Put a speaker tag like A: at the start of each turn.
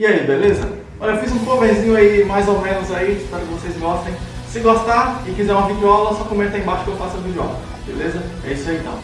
A: E aí, beleza? Olha, eu fiz um coverzinho aí, mais ou menos aí, espero que vocês gostem. Se gostar e quiser uma videoaula, só comenta aí embaixo que eu faço a videoaula, beleza? É isso aí então.